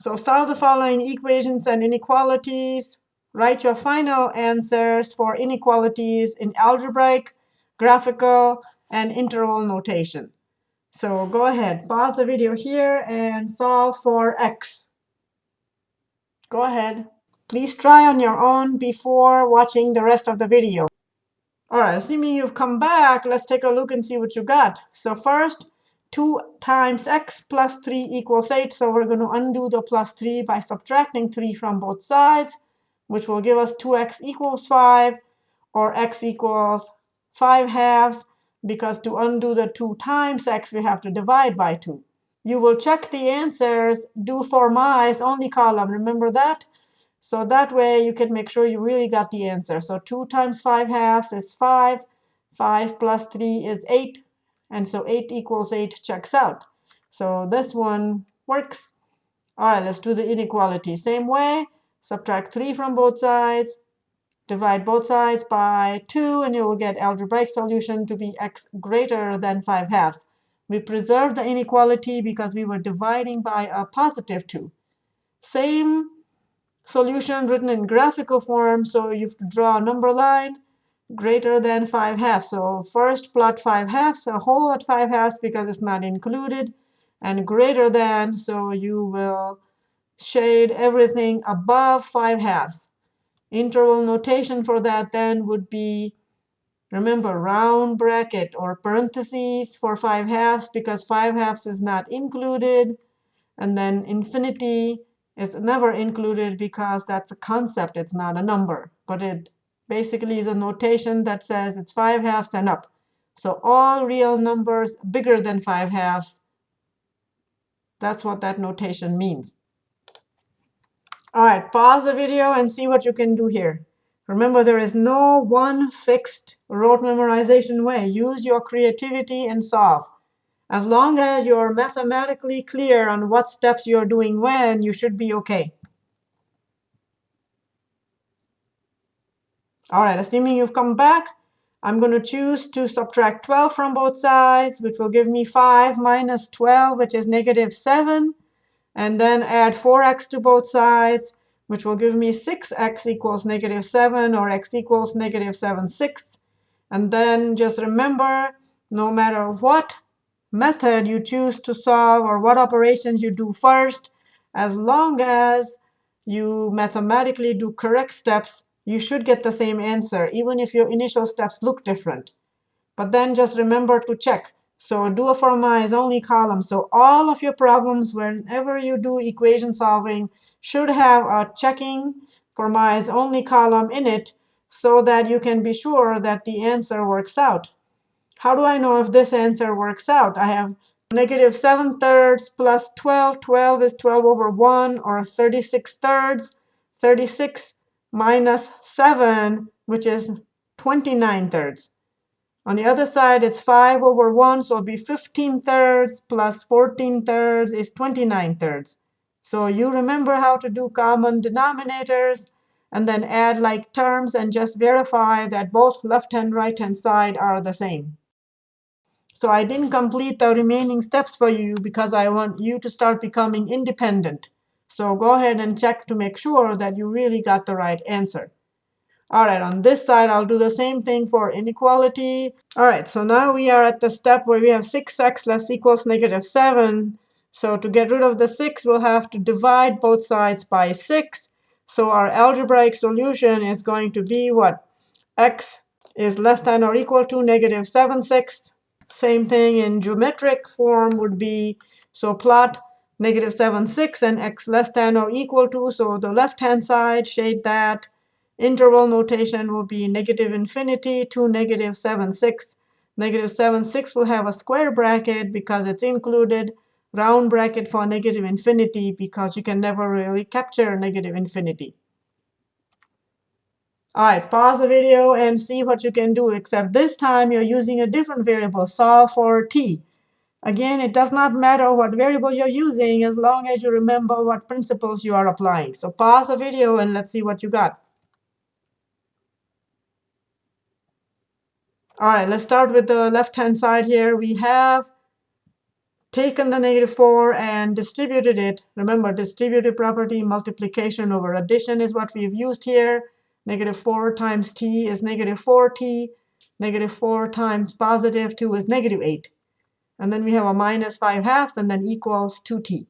So solve the following equations and inequalities. Write your final answers for inequalities in algebraic, graphical, and interval notation. So go ahead, pause the video here and solve for x. Go ahead. Please try on your own before watching the rest of the video. All right, assuming you've come back, let's take a look and see what you got. So first, 2 times x plus 3 equals 8. So we're going to undo the plus 3 by subtracting 3 from both sides, which will give us 2x equals 5, or x equals 5 halves, because to undo the 2 times x, we have to divide by 2. You will check the answers, do for my eyes only column. Remember that? So that way you can make sure you really got the answer. So 2 times 5 halves is 5. 5 plus 3 is 8. And so 8 equals 8 checks out. So this one works. All right, let's do the inequality. Same way, subtract 3 from both sides, divide both sides by 2, and you will get algebraic solution to be x greater than 5 halves. We preserve the inequality because we were dividing by a positive 2. Same solution written in graphical form, so you have to draw a number line greater than 5 halves. So first plot 5 halves, a whole at 5 halves because it's not included, and greater than, so you will shade everything above 5 halves. Interval notation for that then would be, remember, round bracket or parentheses for 5 halves because 5 halves is not included. And then infinity is never included because that's a concept. It's not a number. But it basically is a notation that says it's 5 halves and up. So all real numbers bigger than 5 halves, that's what that notation means. All right, pause the video and see what you can do here. Remember, there is no one fixed rote memorization way. Use your creativity and solve. As long as you're mathematically clear on what steps you're doing when, you should be OK. All right, assuming you've come back, I'm going to choose to subtract 12 from both sides, which will give me 5 minus 12, which is negative 7. And then add 4x to both sides, which will give me 6x equals negative 7, or x equals negative 7 sixths. And then just remember, no matter what method you choose to solve or what operations you do first, as long as you mathematically do correct steps, you should get the same answer, even if your initial steps look different. But then just remember to check. So do a for my eyes only column. So all of your problems, whenever you do equation solving, should have a checking for is only column in it so that you can be sure that the answer works out. How do I know if this answer works out? I have negative 7 thirds plus 12. 12 is 12 over 1, or 36 thirds. 36 minus 7, which is 29 thirds. On the other side, it's 5 over 1, so it'll be 15 thirds plus 14 thirds is 29 thirds. So you remember how to do common denominators, and then add like terms and just verify that both left and right hand side are the same. So I didn't complete the remaining steps for you because I want you to start becoming independent. So go ahead and check to make sure that you really got the right answer. All right, on this side, I'll do the same thing for inequality. All right, so now we are at the step where we have 6x less equals negative 7. So to get rid of the 6, we'll have to divide both sides by 6. So our algebraic solution is going to be what? x is less than or equal to negative 7 sixths. Same thing in geometric form would be, so plot negative 7, 6, and x less than or equal to. So the left-hand side, shade that. Interval notation will be negative infinity to negative 7, 6. Negative 7, 6 will have a square bracket because it's included. Round bracket for negative infinity because you can never really capture negative infinity. All right, pause the video and see what you can do, except this time you're using a different variable, solve for t. Again, it does not matter what variable you're using as long as you remember what principles you are applying. So pause the video and let's see what you got. All right, let's start with the left-hand side here. We have taken the negative 4 and distributed it. Remember, distributive property multiplication over addition is what we've used here. Negative 4 times t is negative 4t. Negative 4 times positive 2 is negative 8. And then we have a minus 5 halves and then equals 2t.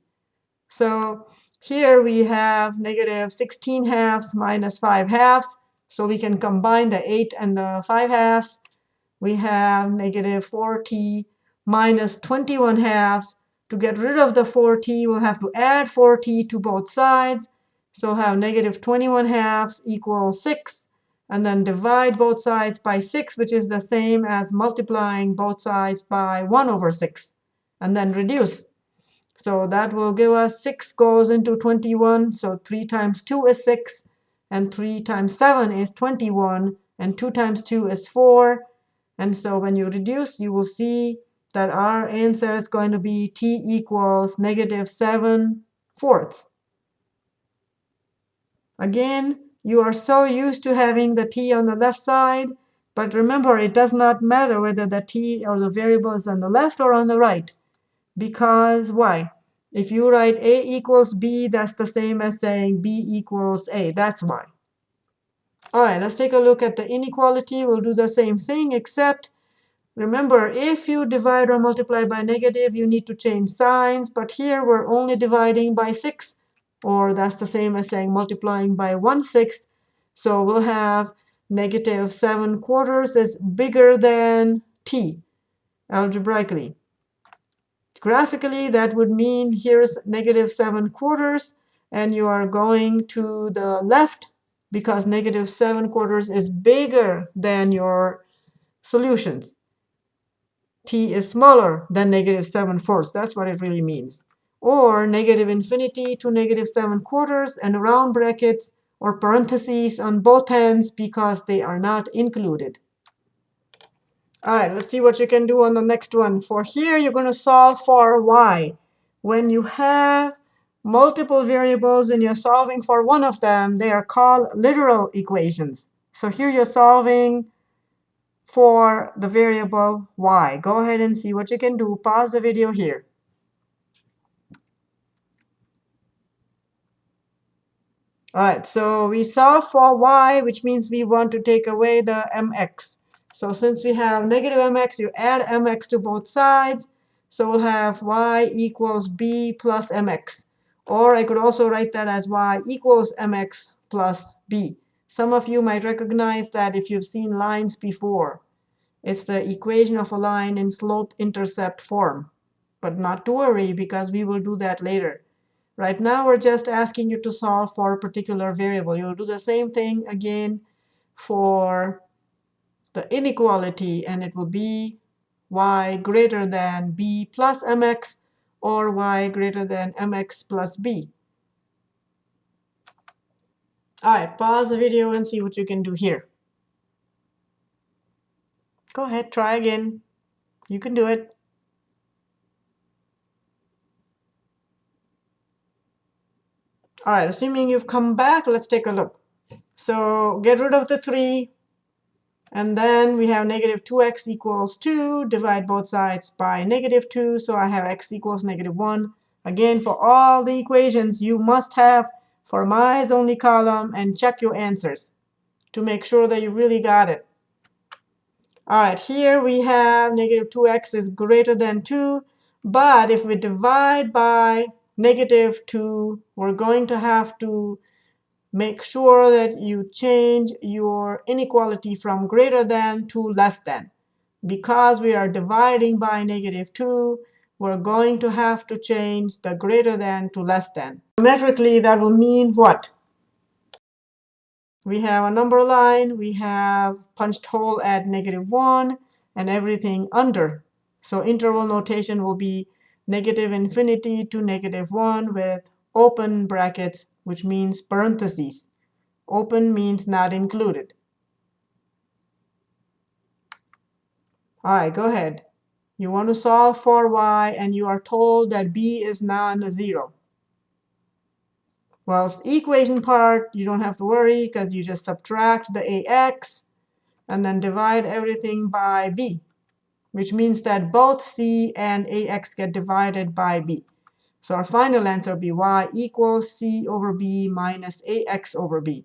So here we have negative 16 halves minus 5 halves. So we can combine the 8 and the 5 halves. We have negative 4t minus 21 halves. To get rid of the 4t, we'll have to add 4t to both sides. So have negative 21 halves equals 6. And then divide both sides by 6, which is the same as multiplying both sides by 1 over 6. And then reduce. So that will give us 6 goes into 21. So 3 times 2 is 6. And 3 times 7 is 21. And 2 times 2 is 4. And so when you reduce, you will see that our answer is going to be t equals negative 7 fourths. Again, you are so used to having the t on the left side, but remember, it does not matter whether the t or the variable is on the left or on the right. Because why? If you write a equals b, that's the same as saying b equals a. That's why. All right, let's take a look at the inequality. We'll do the same thing, except Remember, if you divide or multiply by negative, you need to change signs. But here we're only dividing by 6, or that's the same as saying multiplying by 1 sixth. So we'll have negative 7 quarters is bigger than t algebraically. Graphically, that would mean here's negative 7 quarters, and you are going to the left because negative 7 quarters is bigger than your solutions t is smaller than negative 7 fourths. That's what it really means. Or negative infinity to negative 7 quarters and round brackets or parentheses on both ends because they are not included. All right, let's see what you can do on the next one. For here, you're going to solve for y. When you have multiple variables and you're solving for one of them, they are called literal equations. So here you're solving for the variable y. Go ahead and see what you can do. Pause the video here. All right, so we solve for y, which means we want to take away the mx. So since we have negative mx, you add mx to both sides. So we'll have y equals b plus mx. Or I could also write that as y equals mx plus b. Some of you might recognize that if you've seen lines before. It's the equation of a line in slope-intercept form. But not to worry, because we will do that later. Right now, we're just asking you to solve for a particular variable. You'll do the same thing again for the inequality, and it will be y greater than b plus mx or y greater than mx plus b. All right, pause the video and see what you can do here. Go ahead, try again. You can do it. All right, assuming you've come back, let's take a look. So get rid of the 3. And then we have negative 2x equals 2. Divide both sides by negative 2. So I have x equals negative 1. Again, for all the equations, you must have for my eyes only column and check your answers to make sure that you really got it. All right, here we have negative 2x is greater than 2. But if we divide by negative 2, we're going to have to make sure that you change your inequality from greater than to less than. Because we are dividing by negative 2, we're going to have to change the greater than to less than. Geometrically, that will mean what? We have a number line. We have punched hole at negative 1 and everything under. So interval notation will be negative infinity to negative 1 with open brackets, which means parentheses. Open means not included. All right, go ahead. You want to solve for y, and you are told that b is non-zero. Well, the equation part, you don't have to worry because you just subtract the ax and then divide everything by b. which means that both c and ax get divided by b. So our final answer will be y equals c over b minus ax over b.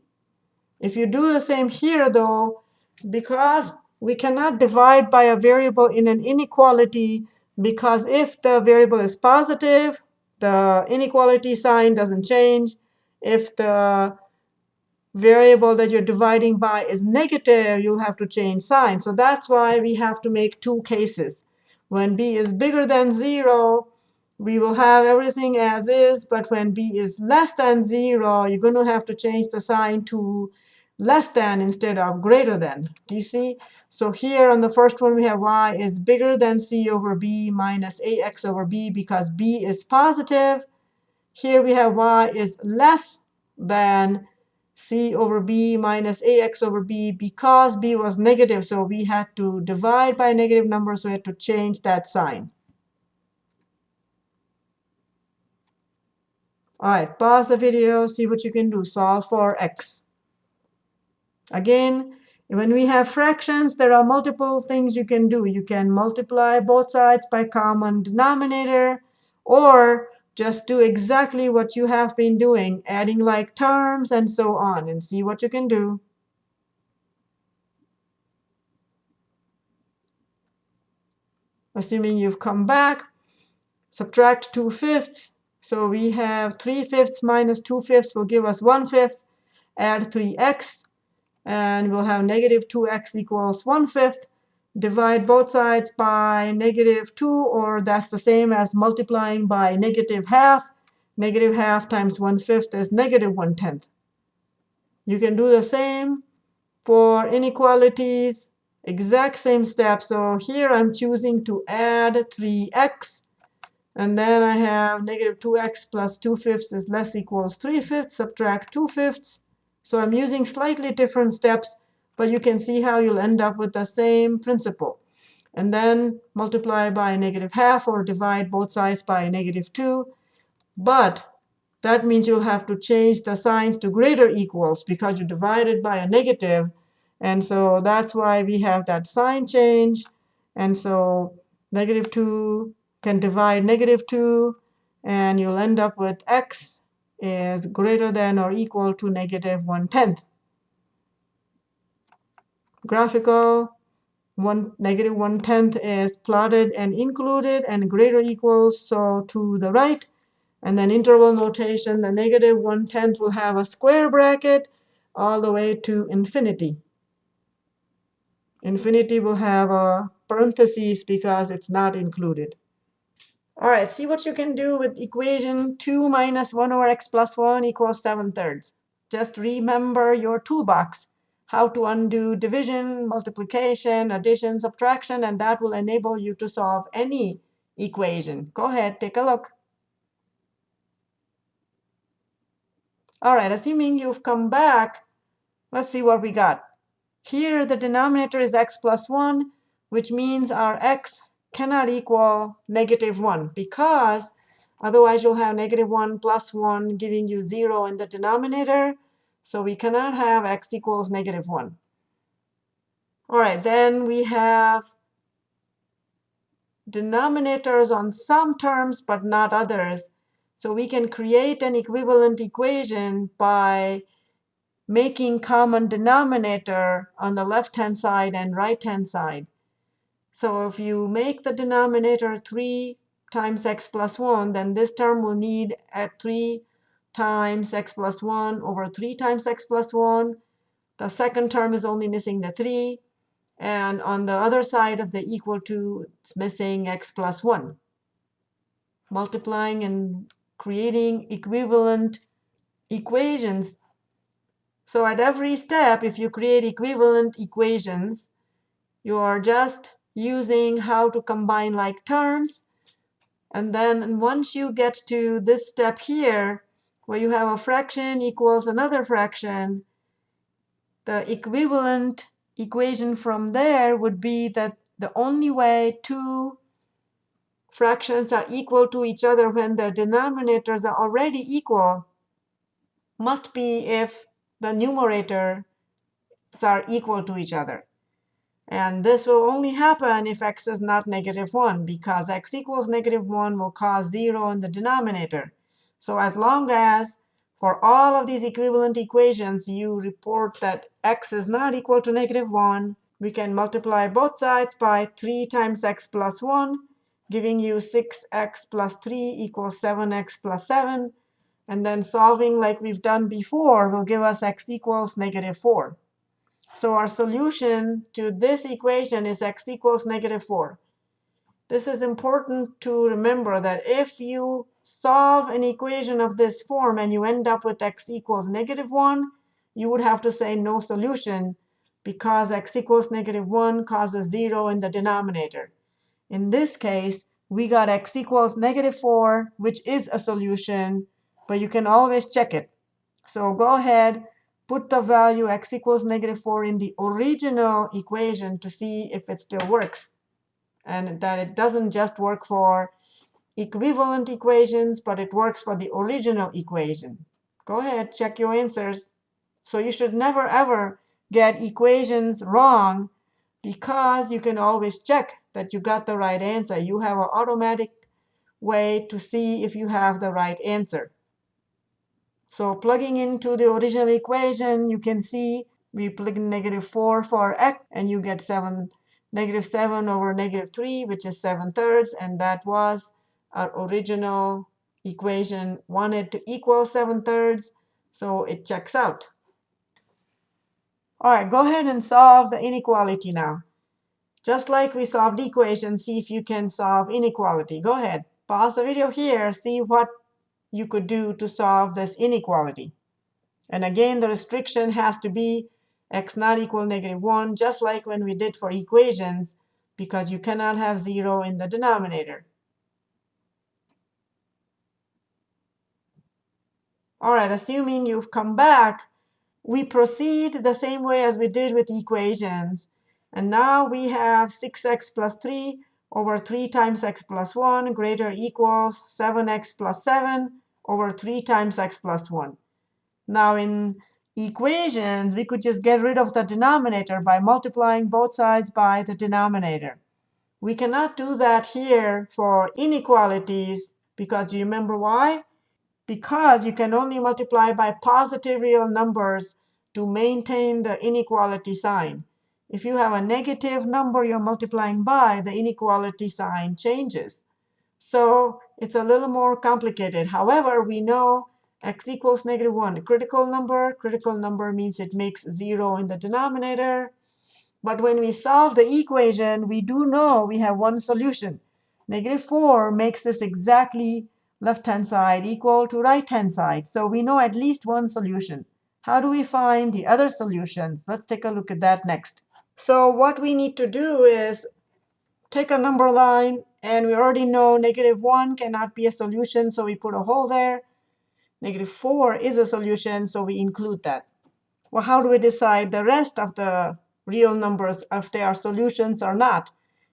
If you do the same here, though, because we cannot divide by a variable in an inequality, because if the variable is positive, the inequality sign doesn't change. If the variable that you're dividing by is negative, you'll have to change sign. So that's why we have to make two cases. When b is bigger than 0, we will have everything as is. But when b is less than 0, you're going to have to change the sign to less than instead of greater than. Do you see? So here on the first one, we have y is bigger than c over b minus ax over b because b is positive. Here we have y is less than c over b minus ax over b because b was negative. So we had to divide by a negative number, so we had to change that sign. All right, pause the video, see what you can do. Solve for x. Again, when we have fractions, there are multiple things you can do. You can multiply both sides by common denominator, or just do exactly what you have been doing, adding like terms and so on, and see what you can do. Assuming you've come back, subtract 2 fifths. So we have 3 fifths minus 2 fifths will give us 1 fifth. Add 3x, and we'll have negative 2x equals 1 fifth divide both sides by negative 2, or that's the same as multiplying by negative half. Negative half times 1 fifth is negative 1 tenth. You can do the same for inequalities, exact same step. So here I'm choosing to add 3x. And then I have negative 2x plus 2 fifths is less equals 3 fifths. Subtract 2 fifths. So I'm using slightly different steps but you can see how you'll end up with the same principle. And then multiply by negative half or divide both sides by negative 2. But that means you'll have to change the signs to greater equals because you divided by a negative. And so that's why we have that sign change. And so negative 2 can divide negative 2. And you'll end up with x is greater than or equal to negative 1 tenth graphical one negative one tenth is plotted and included and greater equals so to the right. And then interval notation the negative one tenth will have a square bracket all the way to infinity. Infinity will have a parenthesis because it's not included. All right see what you can do with equation 2 minus 1 over x plus 1 equals 7 thirds. Just remember your toolbox how to undo division, multiplication, addition, subtraction, and that will enable you to solve any equation. Go ahead, take a look. All right, assuming you've come back, let's see what we got. Here, the denominator is x plus 1, which means our x cannot equal negative 1 because otherwise you'll have negative 1 plus 1 giving you 0 in the denominator. So we cannot have x equals negative 1. All right, then we have denominators on some terms but not others. So we can create an equivalent equation by making common denominator on the left-hand side and right-hand side. So if you make the denominator 3 times x plus 1, then this term will need a 3 times x plus 1 over 3 times x plus 1. The second term is only missing the 3. And on the other side of the equal to, it's missing x plus 1. Multiplying and creating equivalent equations. So at every step, if you create equivalent equations, you are just using how to combine like terms. And then once you get to this step here, where you have a fraction equals another fraction, the equivalent equation from there would be that the only way two fractions are equal to each other when their denominators are already equal must be if the numerators are equal to each other. And this will only happen if x is not negative 1, because x equals negative 1 will cause 0 in the denominator. So as long as for all of these equivalent equations you report that x is not equal to negative 1, we can multiply both sides by 3 times x plus 1, giving you 6x plus 3 equals 7x plus 7. And then solving like we've done before will give us x equals negative 4. So our solution to this equation is x equals negative 4. This is important to remember that if you solve an equation of this form and you end up with x equals negative 1, you would have to say no solution because x equals negative 1 causes 0 in the denominator. In this case, we got x equals negative 4, which is a solution, but you can always check it. So go ahead, put the value x equals negative 4 in the original equation to see if it still works and that it doesn't just work for equivalent equations, but it works for the original equation. Go ahead, check your answers. So you should never, ever get equations wrong because you can always check that you got the right answer. You have an automatic way to see if you have the right answer. So plugging into the original equation, you can see we plug in negative 4 for x, and you get 7 negative 7 over negative 3, which is 7 thirds. And that was our original equation wanted to equal 7 thirds. So it checks out. All right, go ahead and solve the inequality now. Just like we solved equation, see if you can solve inequality. Go ahead. Pause the video here. See what you could do to solve this inequality. And again, the restriction has to be x not equal negative 1, just like when we did for equations, because you cannot have 0 in the denominator. All right, assuming you've come back, we proceed the same way as we did with equations. And now we have 6x plus 3 over 3 times x plus 1 greater equals 7x plus 7 over 3 times x plus 1. Now in equations, we could just get rid of the denominator by multiplying both sides by the denominator. We cannot do that here for inequalities because you remember why? Because you can only multiply by positive real numbers to maintain the inequality sign. If you have a negative number you're multiplying by, the inequality sign changes. So it's a little more complicated. However, we know x equals negative 1, a critical number. Critical number means it makes 0 in the denominator. But when we solve the equation, we do know we have one solution. Negative 4 makes this exactly left-hand side equal to right-hand side. So we know at least one solution. How do we find the other solutions? Let's take a look at that next. So what we need to do is take a number line, and we already know negative 1 cannot be a solution, so we put a hole there. Negative 4 is a solution, so we include that. Well, how do we decide the rest of the real numbers if they are solutions or not?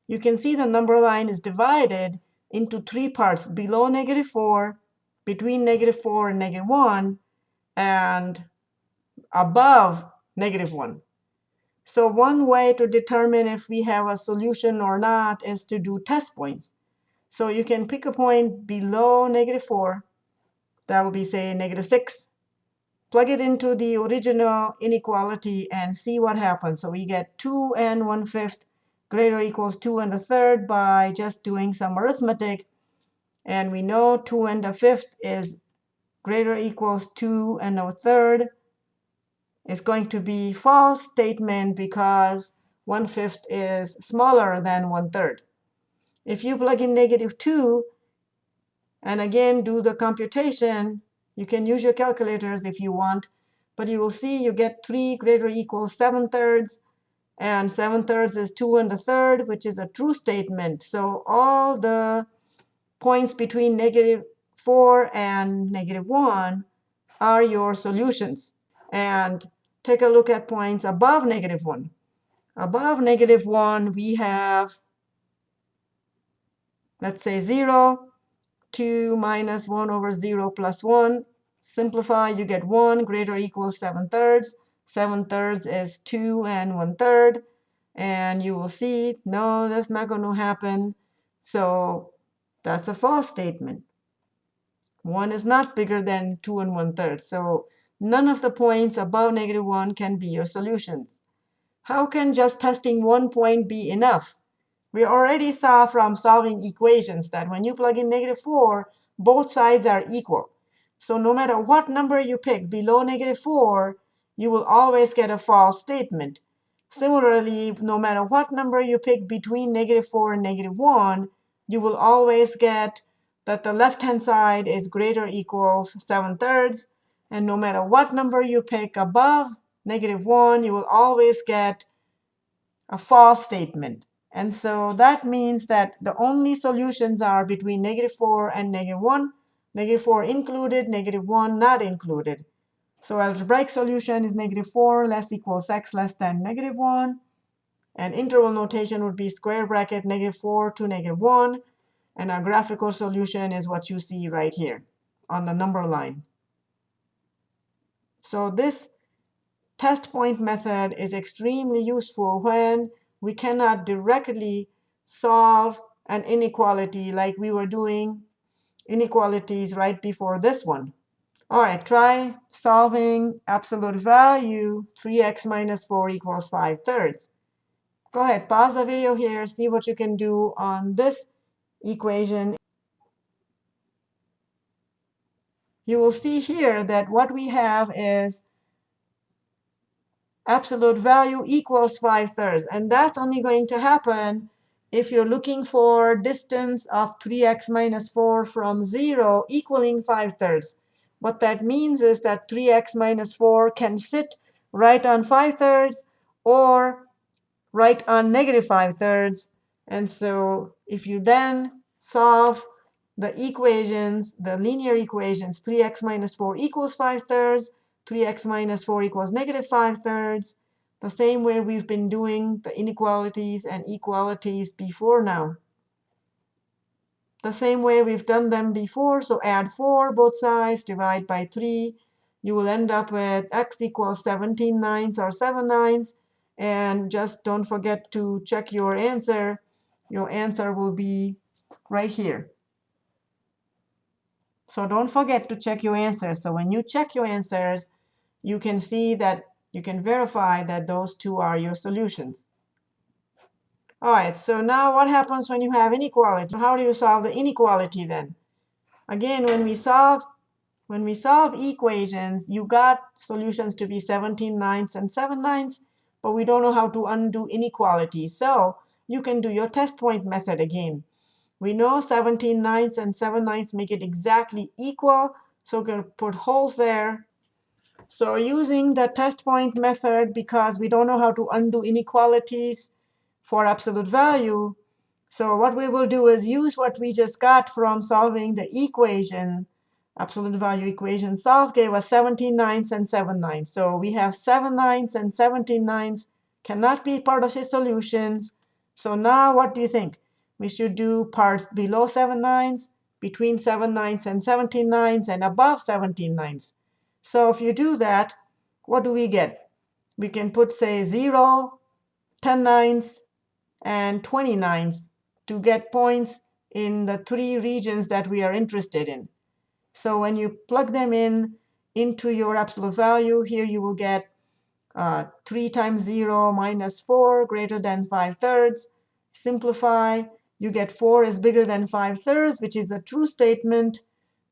You can see the number line is divided into three parts, below negative 4, between negative 4 and negative 1, and above negative 1. So one way to determine if we have a solution or not is to do test points. So you can pick a point below negative 4 that will be, say, negative 6. Plug it into the original inequality and see what happens. So we get 2 and 1 fifth greater equals 2 and a third by just doing some arithmetic. And we know 2 and a fifth is greater equals 2 and a third. It's going to be false statement because 1 fifth is smaller than 1 third. If you plug in negative 2, and again, do the computation. You can use your calculators if you want. But you will see you get 3 greater equals 7 thirds. And 7 thirds is 2 and a third, which is a true statement. So all the points between negative 4 and negative 1 are your solutions. And take a look at points above negative 1. Above negative 1, we have, let's say, 0, 2 minus 1 over 0 plus 1. Simplify, you get 1 greater equals 7 thirds. 7 thirds is 2 and 1 third. And you will see, no, that's not going to happen. So that's a false statement. 1 is not bigger than 2 and 1 third. So none of the points above negative 1 can be your solutions. How can just testing one point be enough? We already saw from solving equations that when you plug in negative 4, both sides are equal. So no matter what number you pick below negative 4, you will always get a false statement. Similarly, no matter what number you pick between negative 4 and negative 1, you will always get that the left-hand side is greater equals 7 thirds. And no matter what number you pick above negative 1, you will always get a false statement. And so that means that the only solutions are between negative 4 and negative 1, negative 4 included, negative 1 not included. So algebraic solution is negative 4 less equals x less than negative 1. And interval notation would be square bracket negative 4 to negative 1. And our graphical solution is what you see right here on the number line. So this test point method is extremely useful when we cannot directly solve an inequality like we were doing inequalities right before this one. All right, try solving absolute value 3x minus 4 equals 5 thirds. Go ahead, pause the video here, see what you can do on this equation, you will see here that what we have is absolute value equals 5 thirds. And that's only going to happen if you're looking for distance of 3x minus 4 from 0 equaling 5 thirds. What that means is that 3x minus 4 can sit right on 5 thirds or right on negative 5 thirds. And so if you then solve the equations, the linear equations, 3x minus 4 equals 5 thirds, 3x minus 4 equals negative 5 thirds, the same way we've been doing the inequalities and equalities before now. The same way we've done them before, so add 4 both sides, divide by 3. You will end up with x equals 17 ninths or 7 ninths. And just don't forget to check your answer. Your answer will be right here. So don't forget to check your answers. So when you check your answers, you can see that you can verify that those two are your solutions. All right, so now what happens when you have inequality? How do you solve the inequality then? Again, when we solve when we solve equations, you got solutions to be 17 ninths and 7 ninths but we don't know how to undo inequality. So you can do your test point method again. We know 17 ninths and 7 ninths make it exactly equal, so we're going to put holes there. So using the test point method, because we don't know how to undo inequalities for absolute value, so what we will do is use what we just got from solving the equation absolute value equation solved gave us 17 ninths and 7 ninths. So we have 7 ninths and 17 ninths cannot be part of the solutions. So now what do you think? We should do parts below 7 ninths, between 7 ninths and 17 ninths, and above 17 ninths. So if you do that, what do we get? We can put, say, 0, 10 ninths, and 20 ninths to get points in the three regions that we are interested in. So when you plug them in into your absolute value, here you will get uh, 3 times 0 minus 4 greater than 5 thirds. Simplify, you get 4 is bigger than 5 thirds, which is a true statement.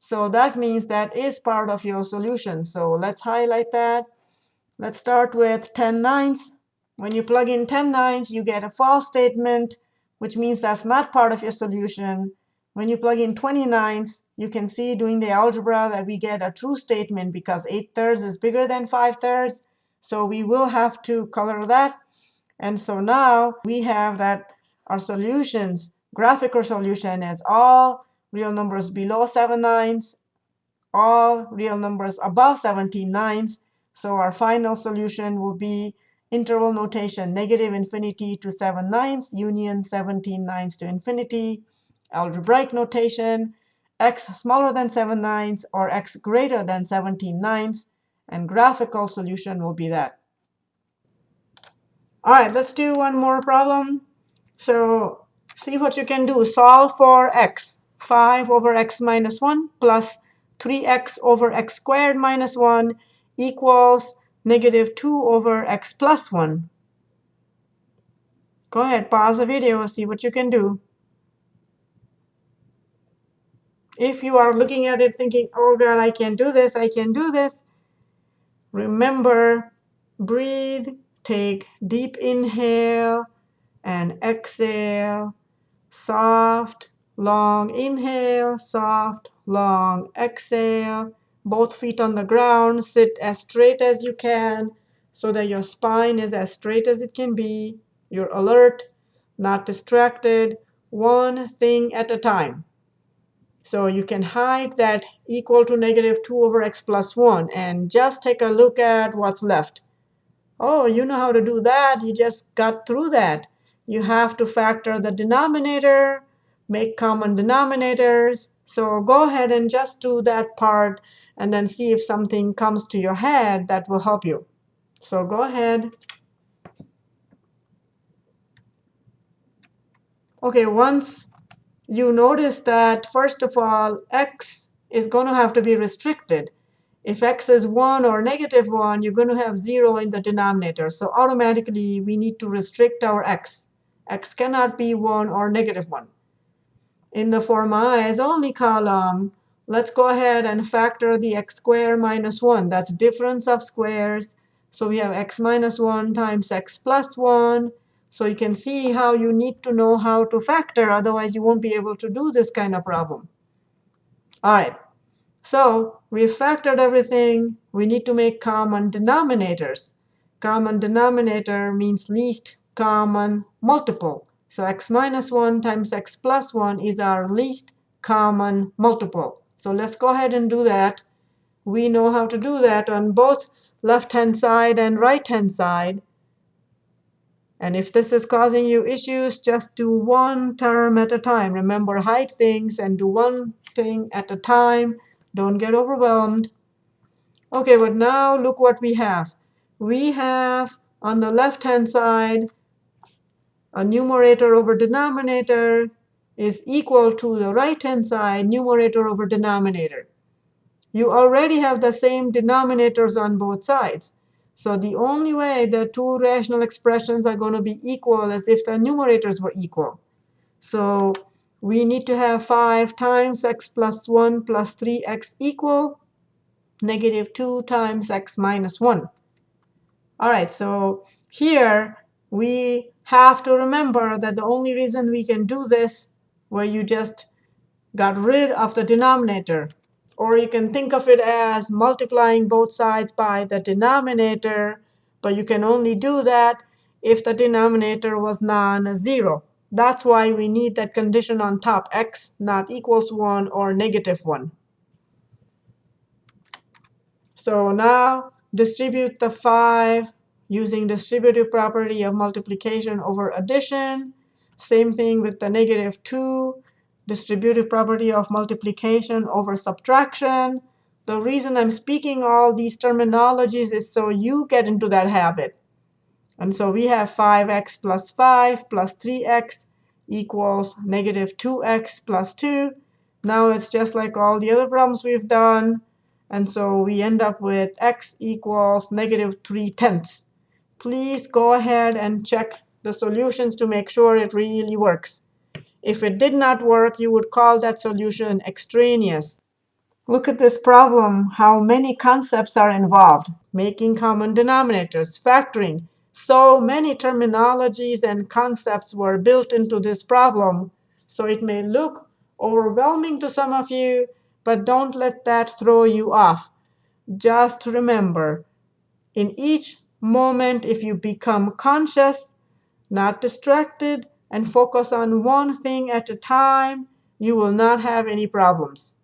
So that means that is part of your solution. So let's highlight that. Let's start with 10 ninths. When you plug in 10 ninths, you get a false statement, which means that's not part of your solution. When you plug in 20 ninths, you can see doing the algebra that we get a true statement because 8 thirds is bigger than 5 thirds. So we will have to color that. And so now we have that our solutions, graphical solution is all real numbers below 7 ninths, all real numbers above 17 ninths. So our final solution will be interval notation, negative infinity to 7 ninths, union 17 ninths to infinity, algebraic notation, x smaller than 7 ninths or x greater than 17 ninths. And graphical solution will be that. All right, let's do one more problem. So see what you can do. Solve for x. 5 over x minus 1 plus 3x over x squared minus 1 equals negative 2 over x plus 1. Go ahead, pause the video, see what you can do. If you are looking at it thinking, oh God, I can't do this, I can't do this, remember, breathe, take deep inhale and exhale, soft, long inhale, soft, long exhale. Both feet on the ground, sit as straight as you can so that your spine is as straight as it can be. You're alert, not distracted, one thing at a time. So you can hide that equal to negative 2 over x plus 1 and just take a look at what's left. Oh, you know how to do that. You just got through that. You have to factor the denominator, make common denominators. So go ahead and just do that part and then see if something comes to your head that will help you. So go ahead. OK, once you notice that, first of all, x is going to have to be restricted. If x is 1 or negative 1, you're going to have 0 in the denominator. So automatically, we need to restrict our x. x cannot be 1 or negative 1. In the form i is only column, let's go ahead and factor the x squared minus 1. That's difference of squares. So we have x minus 1 times x plus 1 so you can see how you need to know how to factor. Otherwise, you won't be able to do this kind of problem. All right. So we've factored everything. We need to make common denominators. Common denominator means least common multiple. So x minus 1 times x plus 1 is our least common multiple. So let's go ahead and do that. We know how to do that on both left-hand side and right-hand side. And if this is causing you issues, just do one term at a time. Remember, hide things and do one thing at a time. Don't get overwhelmed. OK, but now look what we have. We have, on the left-hand side, a numerator over denominator is equal to the right-hand side numerator over denominator. You already have the same denominators on both sides. So the only way the two rational expressions are going to be equal is if the numerators were equal. So we need to have 5 times x plus 1 plus 3x equal negative 2 times x minus 1. All right, so here we have to remember that the only reason we can do this where you just got rid of the denominator or you can think of it as multiplying both sides by the denominator. But you can only do that if the denominator was non-zero. That's why we need that condition on top, x not equals 1 or negative 1. So now distribute the 5 using distributive property of multiplication over addition. Same thing with the negative 2 distributive property of multiplication over subtraction. The reason I'm speaking all these terminologies is so you get into that habit. And so we have 5x plus 5 plus 3x equals negative 2x plus 2. Now it's just like all the other problems we've done. And so we end up with x equals negative 3 tenths. Please go ahead and check the solutions to make sure it really works. If it did not work, you would call that solution extraneous. Look at this problem, how many concepts are involved. Making common denominators, factoring. So many terminologies and concepts were built into this problem. So it may look overwhelming to some of you, but don't let that throw you off. Just remember, in each moment, if you become conscious, not distracted, and focus on one thing at a time, you will not have any problems.